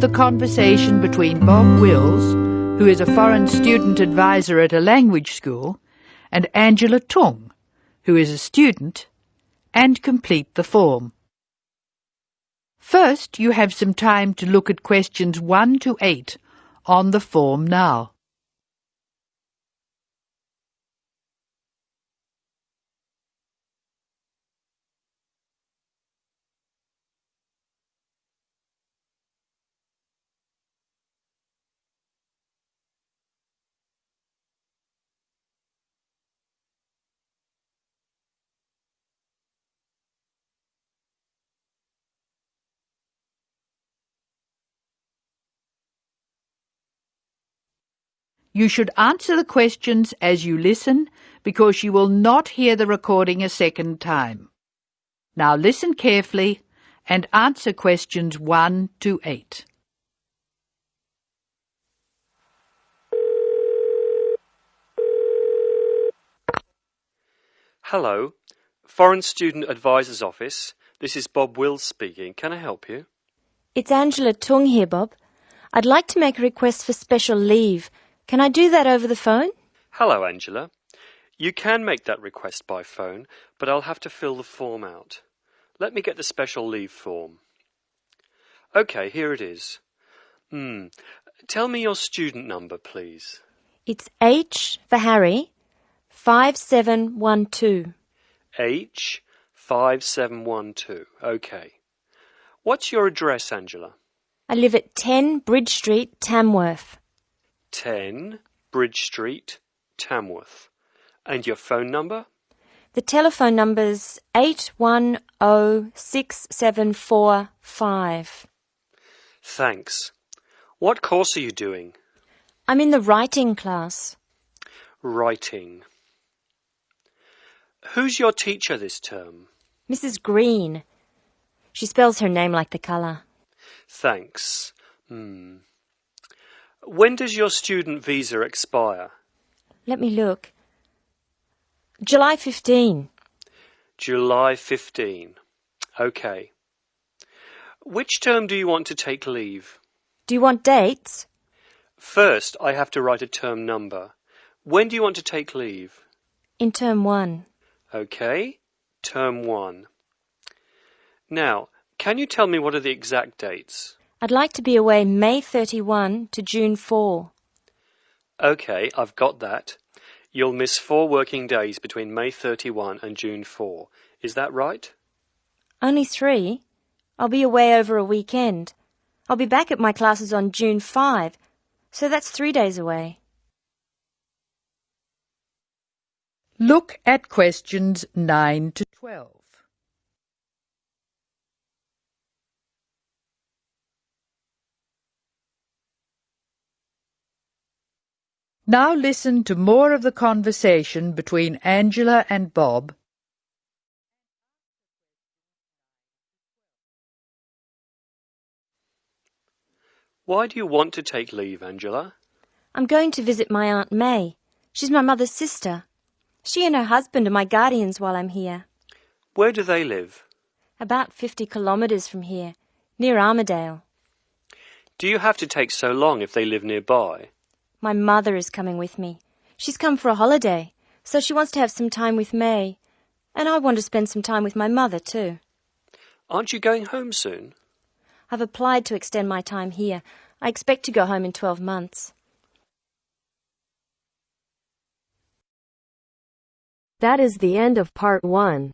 The conversation between Bob Wills, who is a foreign student advisor at a language school, and Angela Tung, who is a student, and complete the form. First, you have some time to look at questions 1 to 8 on the form now. You should answer the questions as you listen because you will not hear the recording a second time. Now listen carefully and answer questions 1 to 8. Hello, Foreign Student Advisor's Office. This is Bob Wills speaking. Can I help you? It's Angela Tung here, Bob. I'd like to make a request for special leave can I do that over the phone? Hello, Angela. You can make that request by phone, but I'll have to fill the form out. Let me get the special leave form. OK, here it is. Hmm. Tell me your student number, please. It's H for Harry, 5712. H 5712. OK. What's your address, Angela? I live at 10 Bridge Street, Tamworth. 10 Bridge Street, Tamworth. And your phone number? The telephone number's 810675. Thanks. What course are you doing? I'm in the writing class. Writing. Who's your teacher this term? Mrs. Green. She spells her name like the colour. Thanks. Hmm. When does your student visa expire? Let me look. July 15. July 15. OK. Which term do you want to take leave? Do you want dates? First, I have to write a term number. When do you want to take leave? In term one. OK. Term one. Now, can you tell me what are the exact dates? I'd like to be away May 31 to June 4. OK, I've got that. You'll miss four working days between May 31 and June 4. Is that right? Only three. I'll be away over a weekend. I'll be back at my classes on June 5, so that's three days away. Look at questions 9 to 12. Now listen to more of the conversation between Angela and Bob. Why do you want to take leave, Angela? I'm going to visit my Aunt May. She's my mother's sister. She and her husband are my guardians while I'm here. Where do they live? About 50 kilometres from here, near Armadale. Do you have to take so long if they live nearby? My mother is coming with me. She's come for a holiday, so she wants to have some time with May. And I want to spend some time with my mother, too. Aren't you going home soon? I've applied to extend my time here. I expect to go home in 12 months. That is the end of part one.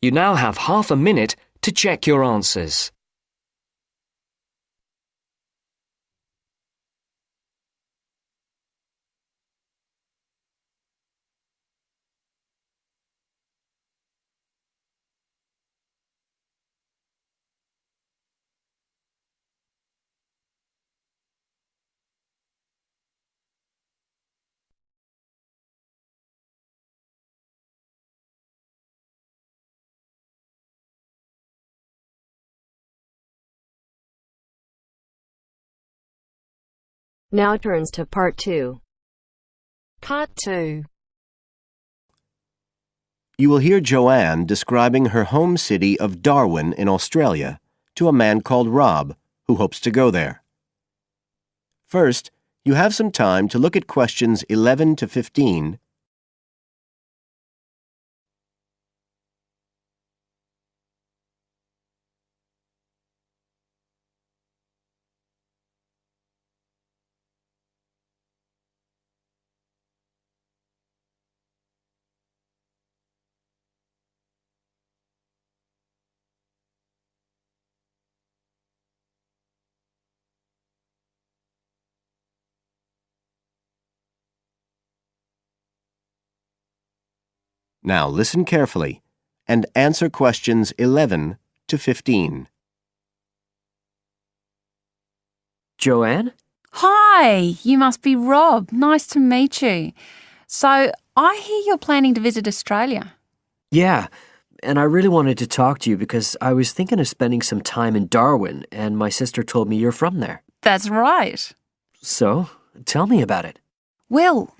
You now have half a minute to check your answers. Now turns to part two. Part 2 You will hear Joanne describing her home city of Darwin in Australia to a man called Rob who hopes to go there. First, you have some time to look at questions 11 to 15 Now listen carefully and answer questions 11 to 15. Joanne? Hi, you must be Rob. Nice to meet you. So, I hear you're planning to visit Australia. Yeah, and I really wanted to talk to you because I was thinking of spending some time in Darwin, and my sister told me you're from there. That's right. So, tell me about it. Well,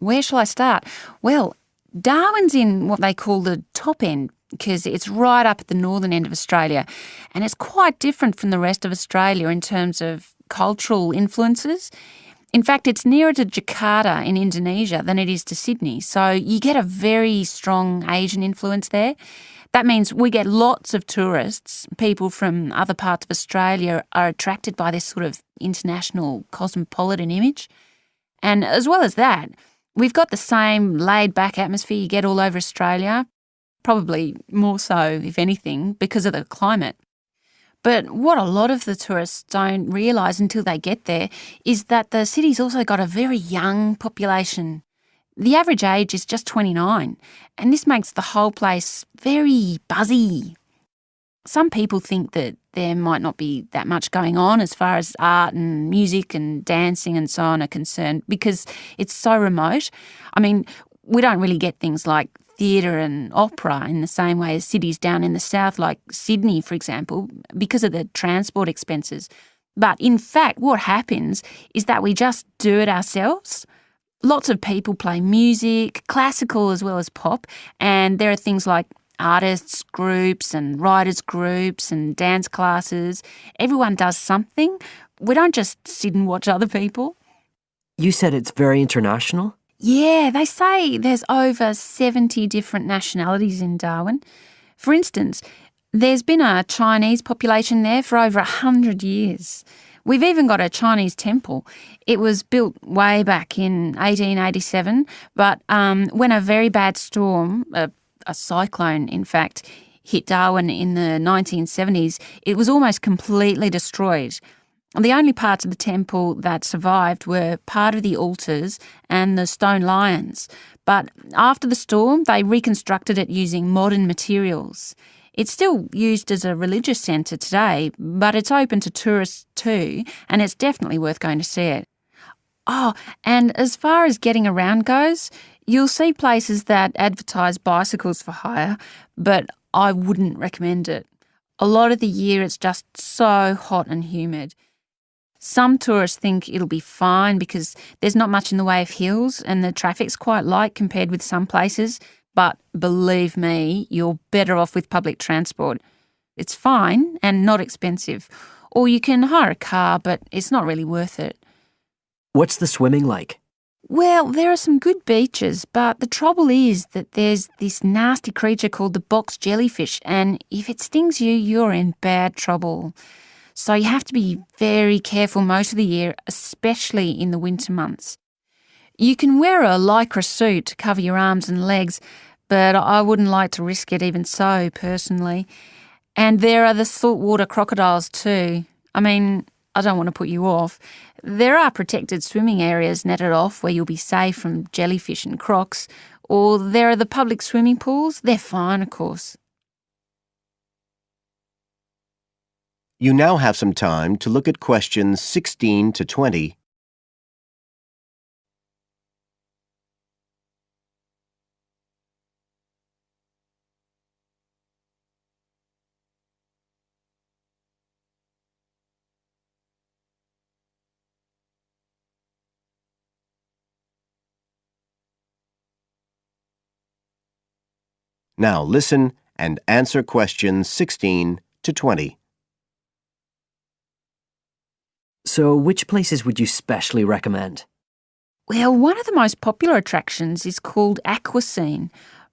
where shall I start? Well, Darwin's in what they call the top end because it's right up at the northern end of Australia and it's quite different from the rest of Australia in terms of cultural influences. In fact, it's nearer to Jakarta in Indonesia than it is to Sydney, so you get a very strong Asian influence there. That means we get lots of tourists, people from other parts of Australia are attracted by this sort of international cosmopolitan image. And as well as that, We've got the same laid back atmosphere you get all over Australia, probably more so, if anything, because of the climate. But what a lot of the tourists don't realise until they get there is that the city's also got a very young population. The average age is just 29, and this makes the whole place very buzzy. Some people think that there might not be that much going on as far as art and music and dancing and so on are concerned because it's so remote. I mean, we don't really get things like theatre and opera in the same way as cities down in the south, like Sydney, for example, because of the transport expenses. But in fact, what happens is that we just do it ourselves. Lots of people play music, classical as well as pop, and there are things like artists groups and writers groups and dance classes. Everyone does something. We don't just sit and watch other people. You said it's very international? Yeah, they say there's over 70 different nationalities in Darwin. For instance, there's been a Chinese population there for over 100 years. We've even got a Chinese temple. It was built way back in 1887, but um, when a very bad storm, a a cyclone, in fact, hit Darwin in the 1970s, it was almost completely destroyed. And the only parts of the temple that survived were part of the altars and the stone lions. But after the storm, they reconstructed it using modern materials. It's still used as a religious centre today, but it's open to tourists too, and it's definitely worth going to see it. Oh, and as far as getting around goes, You'll see places that advertise bicycles for hire, but I wouldn't recommend it. A lot of the year it's just so hot and humid. Some tourists think it'll be fine because there's not much in the way of hills and the traffic's quite light compared with some places, but believe me, you're better off with public transport. It's fine and not expensive. Or you can hire a car, but it's not really worth it. What's the swimming like? Well, there are some good beaches, but the trouble is that there's this nasty creature called the box jellyfish, and if it stings you, you're in bad trouble. So you have to be very careful most of the year, especially in the winter months. You can wear a lycra suit to cover your arms and legs, but I wouldn't like to risk it even so, personally. And there are the saltwater crocodiles too. I mean, I don't want to put you off. There are protected swimming areas netted off where you'll be safe from jellyfish and crocs, or there are the public swimming pools. They're fine, of course. You now have some time to look at questions 16 to 20 Now listen and answer questions 16 to 20. So which places would you specially recommend? Well, one of the most popular attractions is called Aquascene.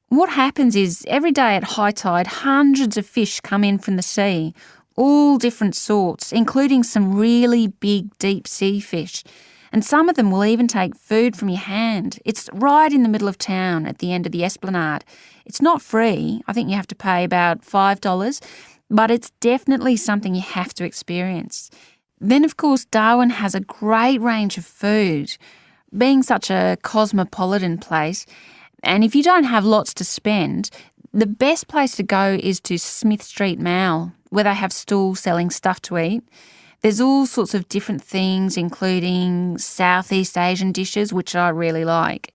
What happens is every day at high tide, hundreds of fish come in from the sea, all different sorts, including some really big deep sea fish. And some of them will even take food from your hand. It's right in the middle of town at the end of the esplanade. It's not free. I think you have to pay about $5, but it's definitely something you have to experience. Then, of course, Darwin has a great range of food. Being such a cosmopolitan place, and if you don't have lots to spend, the best place to go is to Smith Street Mall, where they have stalls selling stuff to eat. There's all sorts of different things, including Southeast Asian dishes, which I really like.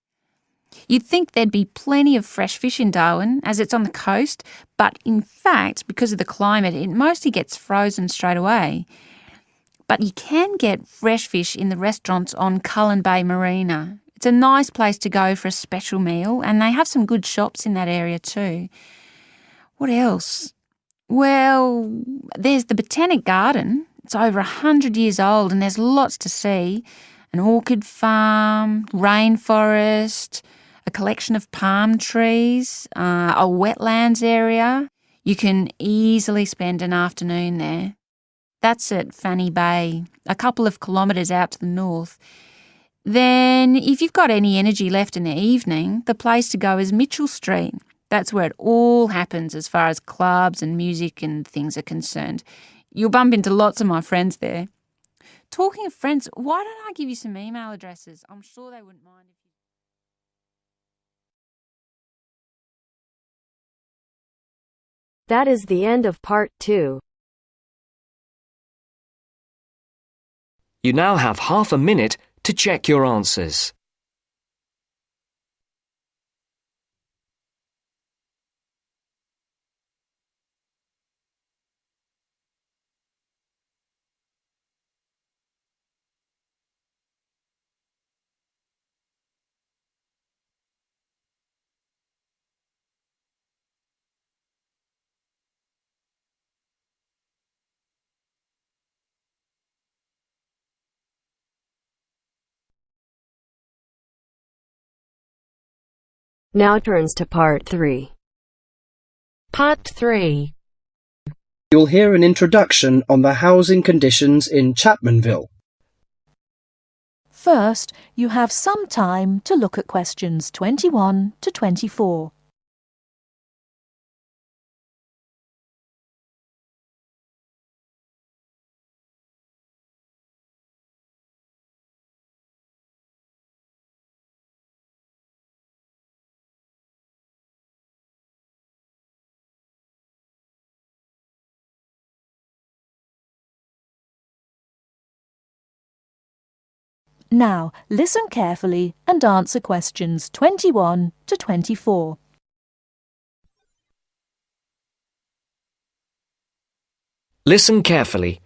You'd think there'd be plenty of fresh fish in Darwin, as it's on the coast, but in fact, because of the climate, it mostly gets frozen straight away. But you can get fresh fish in the restaurants on Cullen Bay Marina. It's a nice place to go for a special meal, and they have some good shops in that area too. What else? Well, there's the Botanic Garden. It's over a hundred years old, and there's lots to see an orchid farm, rainforest, a collection of palm trees, uh, a wetlands area. You can easily spend an afternoon there. That's at Fanny Bay, a couple of kilometres out to the north. Then, if you've got any energy left in the evening, the place to go is Mitchell Street. That's where it all happens as far as clubs and music and things are concerned. You'll bump into lots of my friends there. Talking of friends, why don't I give you some email addresses? I'm sure they wouldn't mind if you. That is the end of part two. You now have half a minute to check your answers. Now turns to part three. Part 3 You'll hear an introduction on the housing conditions in Chapmanville. First, you have some time to look at questions 21 to 24. Now, listen carefully and answer questions 21 to 24. Listen carefully.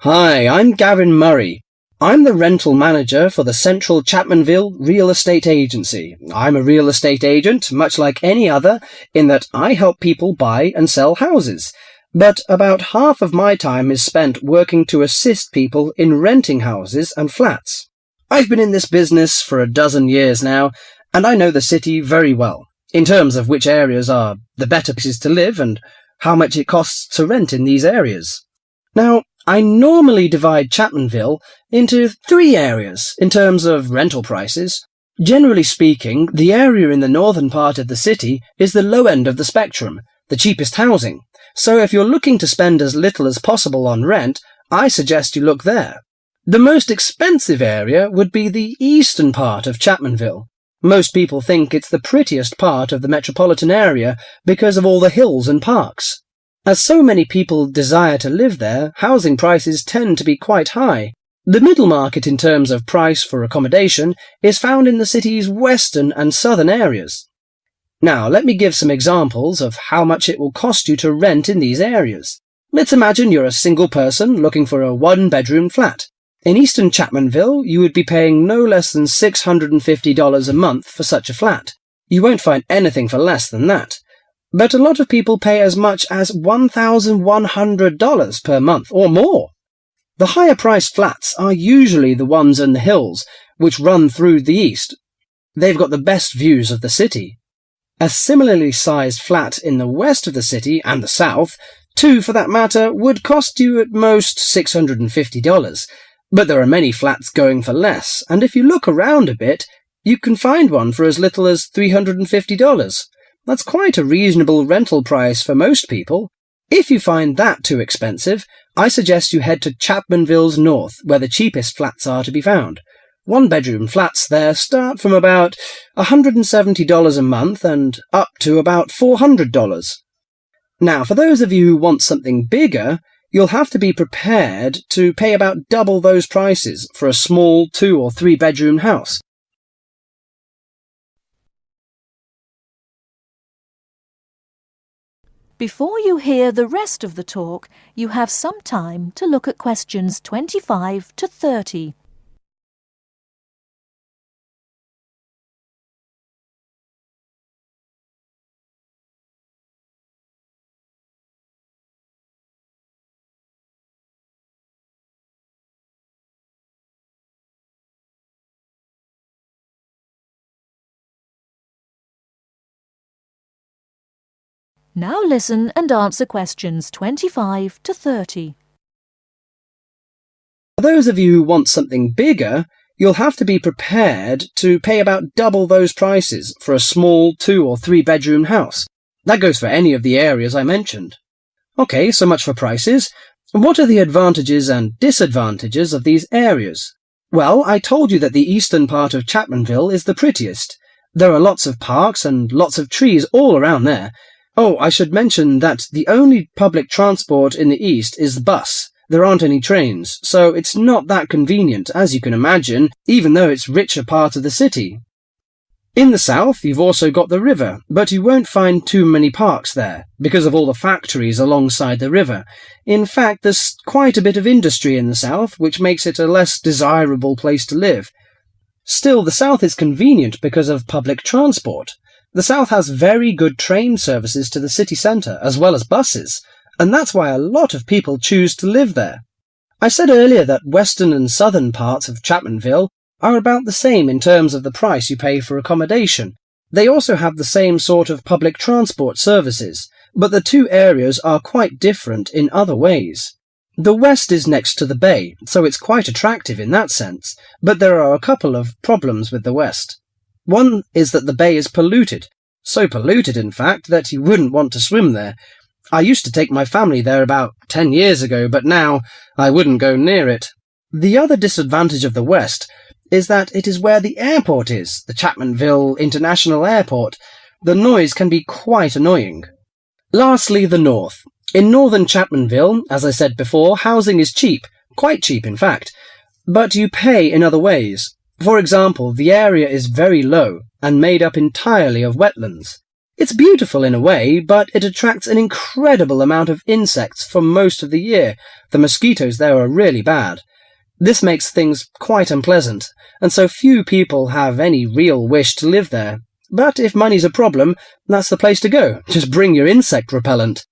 Hi, I'm Gavin Murray. I'm the rental manager for the Central Chapmanville Real Estate Agency. I'm a real estate agent, much like any other, in that I help people buy and sell houses. But about half of my time is spent working to assist people in renting houses and flats. I've been in this business for a dozen years now, and I know the city very well, in terms of which areas are the better places to live and how much it costs to rent in these areas. Now, I normally divide Chapmanville into three areas in terms of rental prices. Generally speaking, the area in the northern part of the city is the low end of the spectrum, the cheapest housing. So if you're looking to spend as little as possible on rent, I suggest you look there. The most expensive area would be the eastern part of Chapmanville. Most people think it's the prettiest part of the metropolitan area because of all the hills and parks. As so many people desire to live there, housing prices tend to be quite high. The middle market in terms of price for accommodation is found in the city's western and southern areas. Now, let me give some examples of how much it will cost you to rent in these areas. Let's imagine you're a single person looking for a one-bedroom flat. In eastern Chapmanville, you would be paying no less than $650 a month for such a flat. You won't find anything for less than that. But a lot of people pay as much as $1,100 per month or more. The higher priced flats are usually the ones in the hills, which run through the east. They've got the best views of the city. A similarly sized flat in the west of the city and the south, two for that matter, would cost you at most $650. But there are many flats going for less, and if you look around a bit, you can find one for as little as $350. That's quite a reasonable rental price for most people. If you find that too expensive, I suggest you head to Chapmanville's north, where the cheapest flats are to be found. One bedroom flats there start from about $170 a month and up to about $400. Now, for those of you who want something bigger, you'll have to be prepared to pay about double those prices for a small two or three bedroom house. Before you hear the rest of the talk, you have some time to look at questions 25 to 30. Now listen and answer questions 25 to 30. For those of you who want something bigger, you'll have to be prepared to pay about double those prices for a small two or three bedroom house. That goes for any of the areas I mentioned. Okay, so much for prices. What are the advantages and disadvantages of these areas? Well, I told you that the eastern part of Chapmanville is the prettiest. There are lots of parks and lots of trees all around there, Oh, I should mention that the only public transport in the east is the bus. There aren't any trains, so it's not that convenient, as you can imagine, even though it's richer part of the city. In the south, you've also got the river, but you won't find too many parks there, because of all the factories alongside the river. In fact, there's quite a bit of industry in the south, which makes it a less desirable place to live. Still, the south is convenient because of public transport. The South has very good train services to the city centre, as well as buses, and that's why a lot of people choose to live there. I said earlier that western and southern parts of Chapmanville are about the same in terms of the price you pay for accommodation. They also have the same sort of public transport services, but the two areas are quite different in other ways. The west is next to the bay, so it's quite attractive in that sense, but there are a couple of problems with the west. One is that the bay is polluted, so polluted, in fact, that you wouldn't want to swim there. I used to take my family there about ten years ago, but now I wouldn't go near it. The other disadvantage of the West is that it is where the airport is, the Chapmanville International Airport. The noise can be quite annoying. Lastly, the North. In northern Chapmanville, as I said before, housing is cheap, quite cheap in fact, but you pay in other ways. For example, the area is very low and made up entirely of wetlands. It's beautiful in a way, but it attracts an incredible amount of insects for most of the year. The mosquitoes there are really bad. This makes things quite unpleasant, and so few people have any real wish to live there. But if money's a problem, that's the place to go. Just bring your insect repellent.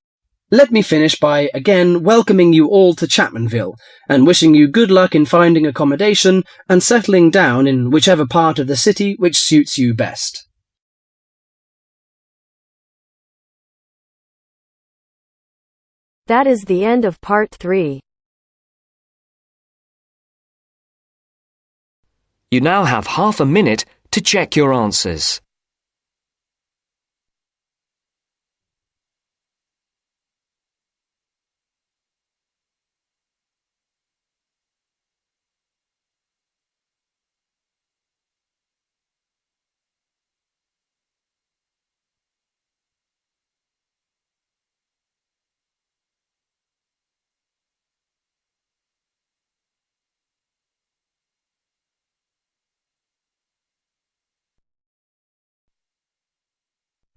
Let me finish by again welcoming you all to Chapmanville and wishing you good luck in finding accommodation and settling down in whichever part of the city which suits you best. That is the end of part 3. You now have half a minute to check your answers.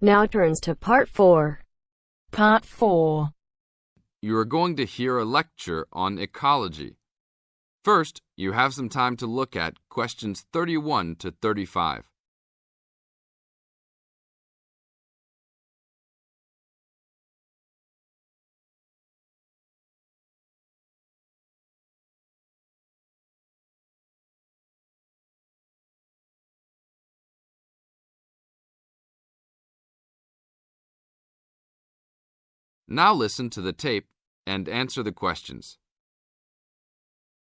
Now turns to part 4. Part 4. You are going to hear a lecture on ecology. First, you have some time to look at questions 31 to 35. Now listen to the tape and answer the questions.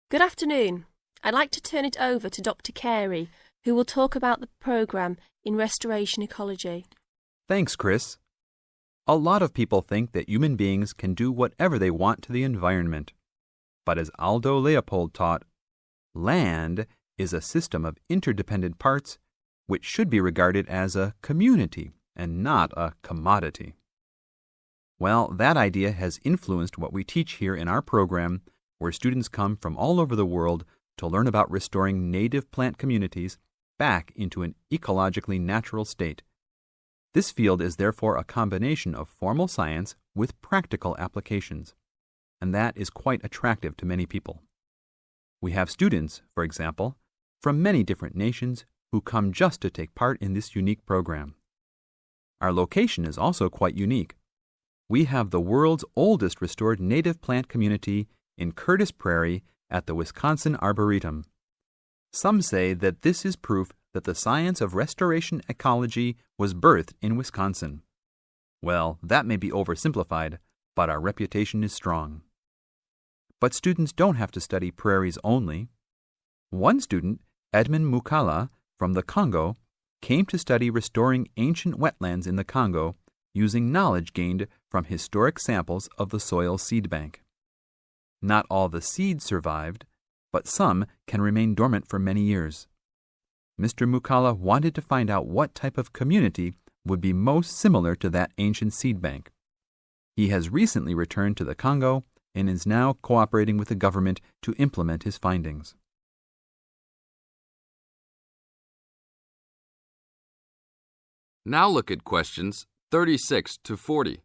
Good afternoon. I'd like to turn it over to Dr. Carey, who will talk about the programme in restoration ecology. Thanks, Chris. A lot of people think that human beings can do whatever they want to the environment. But as Aldo Leopold taught, land is a system of interdependent parts which should be regarded as a community and not a commodity. Well, that idea has influenced what we teach here in our program, where students come from all over the world to learn about restoring native plant communities back into an ecologically natural state. This field is therefore a combination of formal science with practical applications, and that is quite attractive to many people. We have students, for example, from many different nations who come just to take part in this unique program. Our location is also quite unique. We have the world's oldest restored native plant community in Curtis Prairie at the Wisconsin Arboretum. Some say that this is proof that the science of restoration ecology was birthed in Wisconsin. Well, that may be oversimplified, but our reputation is strong. But students don't have to study prairies only. One student, Edmund Mukala from the Congo, came to study restoring ancient wetlands in the Congo using knowledge gained from historic samples of the soil seed bank. Not all the seeds survived, but some can remain dormant for many years. Mr. Mukala wanted to find out what type of community would be most similar to that ancient seed bank. He has recently returned to the Congo and is now cooperating with the government to implement his findings. Now look at questions 36 to 40.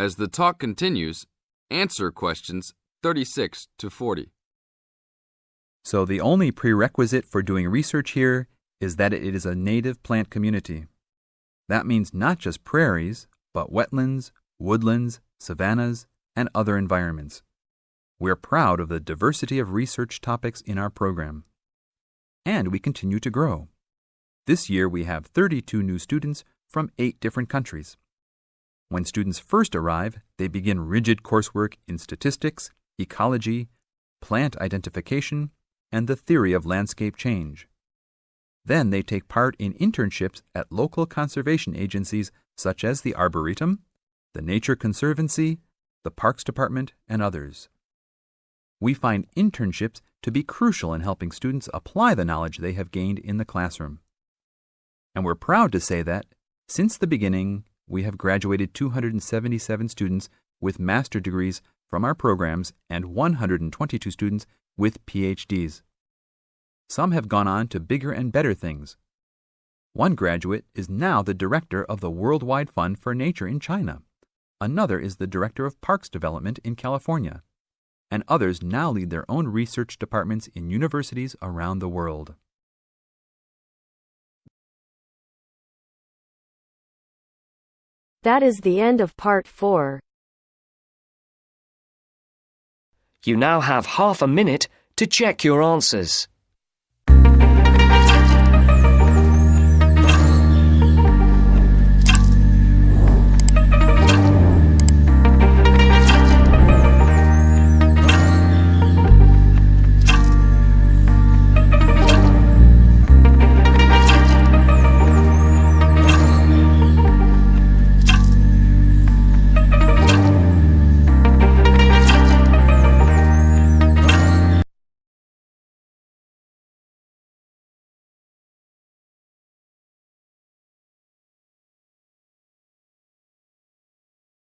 As the talk continues, answer questions 36 to 40. So the only prerequisite for doing research here is that it is a native plant community. That means not just prairies, but wetlands, woodlands, savannas, and other environments. We're proud of the diversity of research topics in our program. And we continue to grow. This year we have 32 new students from eight different countries. When students first arrive, they begin rigid coursework in statistics, ecology, plant identification, and the theory of landscape change. Then they take part in internships at local conservation agencies such as the Arboretum, the Nature Conservancy, the Parks Department, and others. We find internships to be crucial in helping students apply the knowledge they have gained in the classroom. And we're proud to say that, since the beginning, we have graduated 277 students with master degrees from our programs and 122 students with PhDs. Some have gone on to bigger and better things. One graduate is now the director of the Worldwide Fund for Nature in China. Another is the director of parks development in California. And others now lead their own research departments in universities around the world. That is the end of part 4. You now have half a minute to check your answers.